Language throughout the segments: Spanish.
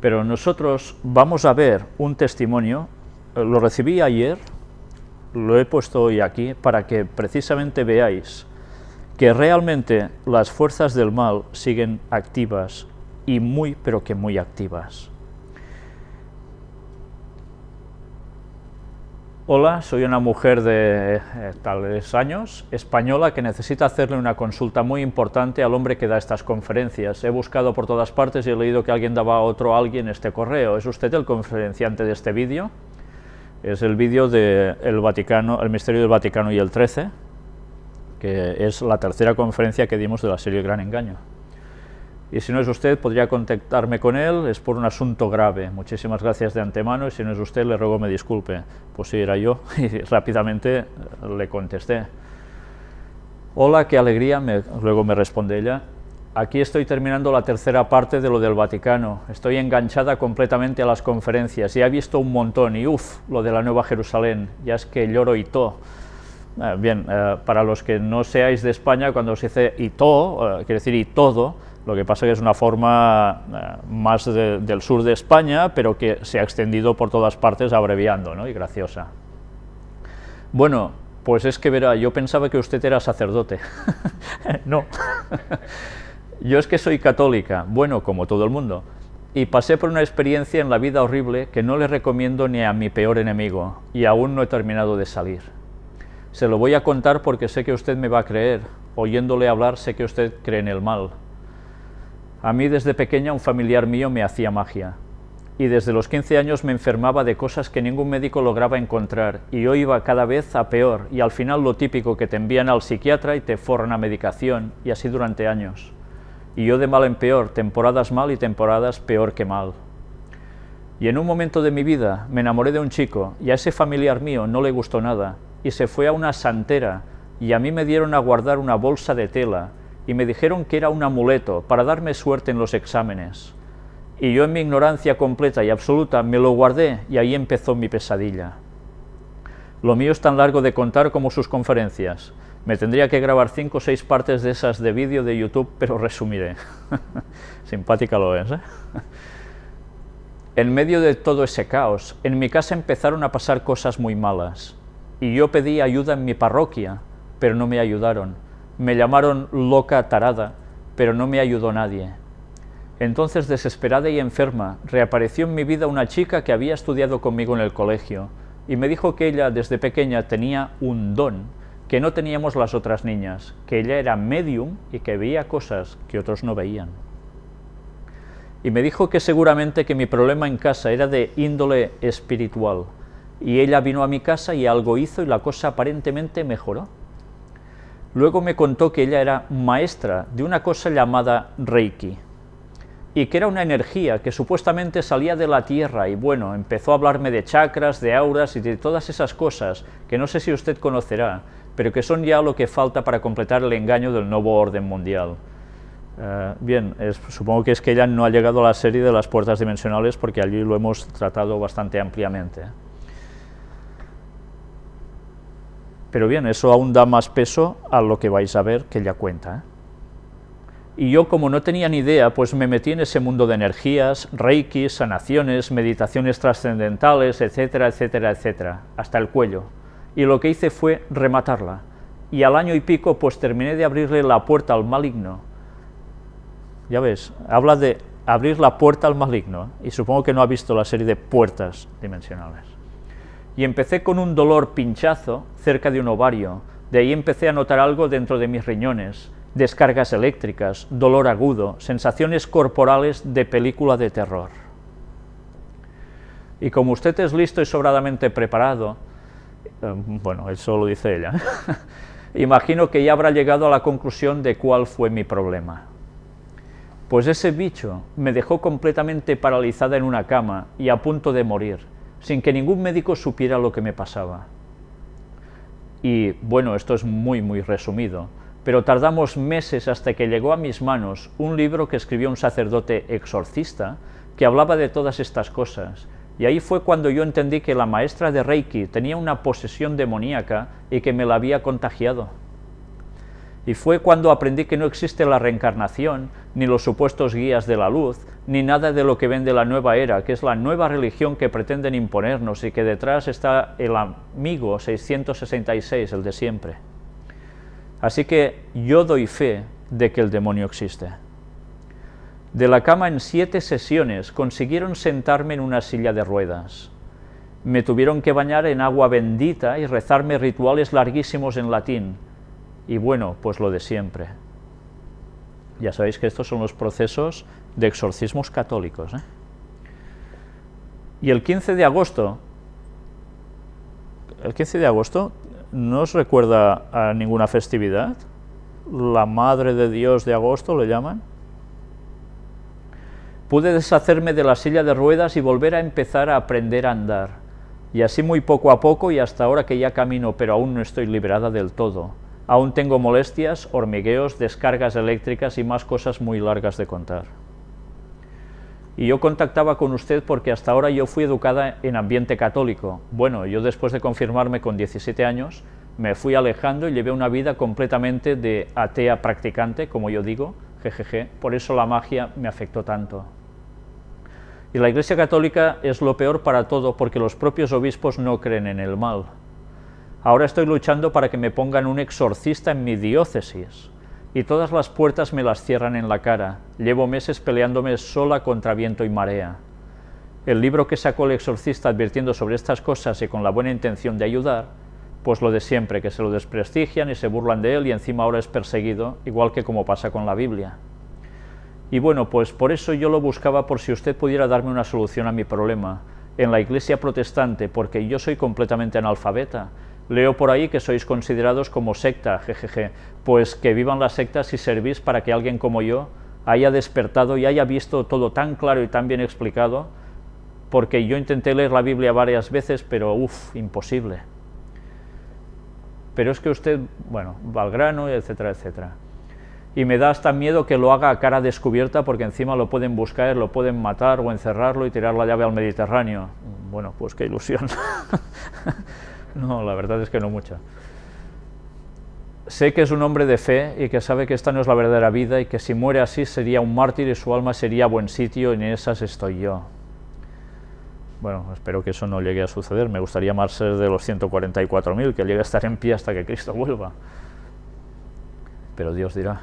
Pero nosotros vamos a ver un testimonio, lo recibí ayer, lo he puesto hoy aquí, para que precisamente veáis que realmente las fuerzas del mal siguen activas y muy, pero que muy activas. Hola, soy una mujer de eh, tales años, española, que necesita hacerle una consulta muy importante al hombre que da estas conferencias. He buscado por todas partes y he leído que alguien daba a otro alguien este correo. ¿Es usted el conferenciante de este vídeo? Es el vídeo del Vaticano, el Misterio del Vaticano y el 13, que es la tercera conferencia que dimos de la serie Gran Engaño y si no es usted, podría contactarme con él, es por un asunto grave. Muchísimas gracias de antemano, y si no es usted, le ruego me disculpe. Pues sí, era yo, y rápidamente le contesté. Hola, qué alegría, luego me responde ella. Aquí estoy terminando la tercera parte de lo del Vaticano. Estoy enganchada completamente a las conferencias, y he visto un montón, y uff, lo de la Nueva Jerusalén, ya es que lloro y todo. Eh, bien, eh, para los que no seáis de España, cuando se dice y todo, eh, quiere decir y todo, lo que pasa es que es una forma eh, más del sur de España, pero que se ha extendido por todas partes abreviando, ¿no? y graciosa. Bueno, pues es que verá, yo pensaba que usted era sacerdote. no. yo es que soy católica, bueno, como todo el mundo, y pasé por una experiencia en la vida horrible que no le recomiendo ni a mi peor enemigo, y aún no he terminado de salir. Se lo voy a contar porque sé que usted me va a creer, oyéndole hablar sé que usted cree en el mal, a mí desde pequeña un familiar mío me hacía magia, y desde los 15 años me enfermaba de cosas que ningún médico lograba encontrar, y yo iba cada vez a peor, y al final lo típico que te envían al psiquiatra y te forran a medicación, y así durante años. Y yo de mal en peor, temporadas mal y temporadas peor que mal. Y en un momento de mi vida me enamoré de un chico, y a ese familiar mío no le gustó nada, y se fue a una santera, y a mí me dieron a guardar una bolsa de tela, y me dijeron que era un amuleto para darme suerte en los exámenes. Y yo en mi ignorancia completa y absoluta me lo guardé y ahí empezó mi pesadilla. Lo mío es tan largo de contar como sus conferencias. Me tendría que grabar cinco o seis partes de esas de vídeo de YouTube, pero resumiré. Simpática lo es, ¿eh? En medio de todo ese caos, en mi casa empezaron a pasar cosas muy malas. Y yo pedí ayuda en mi parroquia, pero no me ayudaron me llamaron loca tarada, pero no me ayudó nadie. Entonces, desesperada y enferma, reapareció en mi vida una chica que había estudiado conmigo en el colegio, y me dijo que ella desde pequeña tenía un don que no teníamos las otras niñas, que ella era medium y que veía cosas que otros no veían. Y me dijo que seguramente que mi problema en casa era de índole espiritual, y ella vino a mi casa y algo hizo y la cosa aparentemente mejoró. Luego me contó que ella era maestra de una cosa llamada Reiki, y que era una energía que supuestamente salía de la Tierra, y bueno, empezó a hablarme de chakras, de auras y de todas esas cosas que no sé si usted conocerá, pero que son ya lo que falta para completar el engaño del nuevo orden mundial. Eh, bien, supongo que es que ella no ha llegado a la serie de las puertas dimensionales porque allí lo hemos tratado bastante ampliamente. Pero bien, eso aún da más peso a lo que vais a ver que ella cuenta. ¿eh? Y yo, como no tenía ni idea, pues me metí en ese mundo de energías, reiki, sanaciones, meditaciones trascendentales, etcétera, etcétera, etcétera, hasta el cuello. Y lo que hice fue rematarla. Y al año y pico, pues terminé de abrirle la puerta al maligno. Ya ves, habla de abrir la puerta al maligno, y supongo que no ha visto la serie de puertas dimensionales y empecé con un dolor pinchazo cerca de un ovario, de ahí empecé a notar algo dentro de mis riñones, descargas eléctricas, dolor agudo, sensaciones corporales de película de terror. Y como usted es listo y sobradamente preparado, eh, bueno, eso lo dice ella, imagino que ya habrá llegado a la conclusión de cuál fue mi problema. Pues ese bicho me dejó completamente paralizada en una cama y a punto de morir, sin que ningún médico supiera lo que me pasaba. Y bueno, esto es muy muy resumido, pero tardamos meses hasta que llegó a mis manos un libro que escribió un sacerdote exorcista que hablaba de todas estas cosas, y ahí fue cuando yo entendí que la maestra de Reiki tenía una posesión demoníaca y que me la había contagiado. Y fue cuando aprendí que no existe la reencarnación, ni los supuestos guías de la luz, ni nada de lo que vende la nueva era, que es la nueva religión que pretenden imponernos y que detrás está el amigo 666, el de siempre. Así que yo doy fe de que el demonio existe. De la cama en siete sesiones consiguieron sentarme en una silla de ruedas. Me tuvieron que bañar en agua bendita y rezarme rituales larguísimos en latín. Y bueno, pues lo de siempre. Ya sabéis que estos son los procesos de exorcismos católicos. ¿eh? Y el 15 de agosto, el 15 de agosto, ¿no os recuerda a ninguna festividad? La Madre de Dios de agosto le llaman. Pude deshacerme de la silla de ruedas y volver a empezar a aprender a andar. Y así muy poco a poco y hasta ahora que ya camino, pero aún no estoy liberada del todo. Aún tengo molestias, hormigueos, descargas eléctricas y más cosas muy largas de contar. Y yo contactaba con usted porque hasta ahora yo fui educada en ambiente católico. Bueno, yo después de confirmarme con 17 años, me fui alejando y llevé una vida completamente de atea practicante, como yo digo, jejeje, por eso la magia me afectó tanto. Y la Iglesia Católica es lo peor para todo porque los propios obispos no creen en el mal. Ahora estoy luchando para que me pongan un exorcista en mi diócesis, y todas las puertas me las cierran en la cara. Llevo meses peleándome sola contra viento y marea. El libro que sacó el exorcista advirtiendo sobre estas cosas y con la buena intención de ayudar, pues lo de siempre, que se lo desprestigian y se burlan de él y encima ahora es perseguido, igual que como pasa con la Biblia. Y bueno, pues por eso yo lo buscaba por si usted pudiera darme una solución a mi problema. En la iglesia protestante, porque yo soy completamente analfabeta, Leo por ahí que sois considerados como secta, jejeje, pues que vivan las sectas y servís para que alguien como yo haya despertado y haya visto todo tan claro y tan bien explicado, porque yo intenté leer la Biblia varias veces, pero uff, imposible. Pero es que usted, bueno, va al grano, etcétera, etcétera. Y me da hasta miedo que lo haga a cara descubierta, porque encima lo pueden buscar, lo pueden matar o encerrarlo y tirar la llave al Mediterráneo. Bueno, pues qué ilusión. No, la verdad es que no mucha. Sé que es un hombre de fe y que sabe que esta no es la verdadera vida y que si muere así sería un mártir y su alma sería buen sitio y en esas estoy yo. Bueno, espero que eso no llegue a suceder. Me gustaría más ser de los 144.000, que llegue a estar en pie hasta que Cristo vuelva. Pero Dios dirá.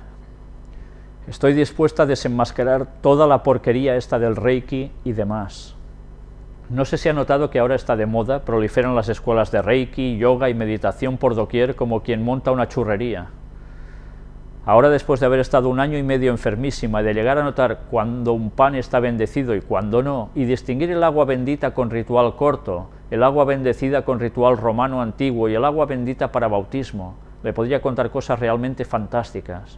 Estoy dispuesta a desenmascarar toda la porquería esta del Reiki y demás. No sé si ha notado que ahora está de moda, proliferan las escuelas de Reiki, yoga y meditación por doquier como quien monta una churrería. Ahora después de haber estado un año y medio enfermísima y de llegar a notar cuando un pan está bendecido y cuando no, y distinguir el agua bendita con ritual corto, el agua bendecida con ritual romano antiguo y el agua bendita para bautismo, le podría contar cosas realmente fantásticas.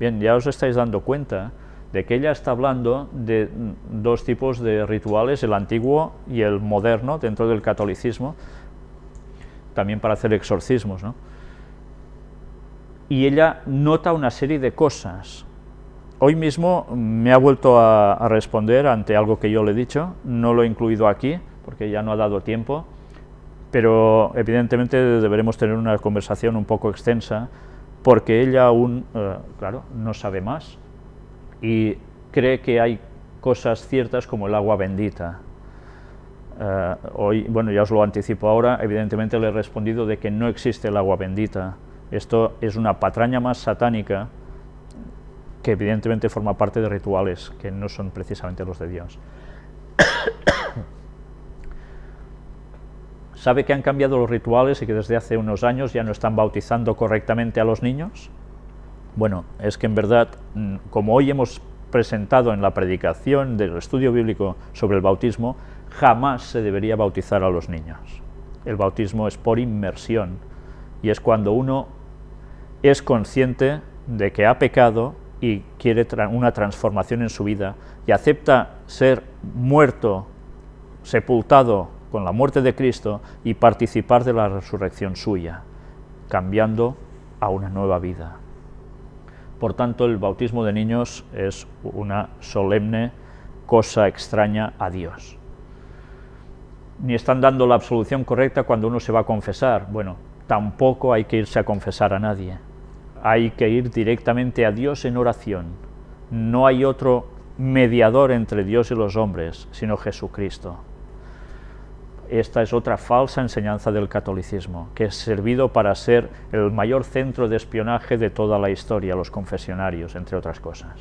Bien, ya os estáis dando cuenta de que ella está hablando de dos tipos de rituales, el antiguo y el moderno dentro del catolicismo, también para hacer exorcismos. ¿no? Y ella nota una serie de cosas. Hoy mismo me ha vuelto a, responder ante algo que yo le he dicho, no lo he incluido aquí, porque ya no ha dado tiempo, pero evidentemente deberemos tener una conversación un poco extensa, porque ella aún, eh, claro, no sabe más, y cree que hay cosas ciertas como el agua bendita. Eh, hoy, bueno, ya os lo anticipo ahora, evidentemente le he respondido de que no existe el agua bendita. Esto es una patraña más satánica que evidentemente forma parte de rituales que no son precisamente los de Dios. ¿Sabe que han cambiado los rituales y que desde hace unos años ya no están bautizando correctamente a los niños? Bueno, es que en verdad, mm, como hoy hemos presentado en la predicación del estudio bíblico sobre el bautismo, jamás se debería bautizar a los niños. El bautismo es por inmersión y es cuando uno es consciente de que ha pecado y quiere una transformación en su vida y acepta ser muerto, sepultado con la muerte de Cristo y participar de la resurrección suya, cambiando a una nueva vida. Por tanto, el bautismo de niños es una solemne cosa extraña a Dios. Ni están dando la absolución correcta cuando uno se va a confesar. Bueno, tampoco hay que irse a confesar a nadie. Hay que ir directamente a Dios en oración. no hay otro mediador entre Dios y los hombres, sino Jesucristo. Esta es otra falsa enseñanza del catolicismo, que es servido para ser el mayor centro de espionaje de toda la historia, los confesionarios, entre otras cosas.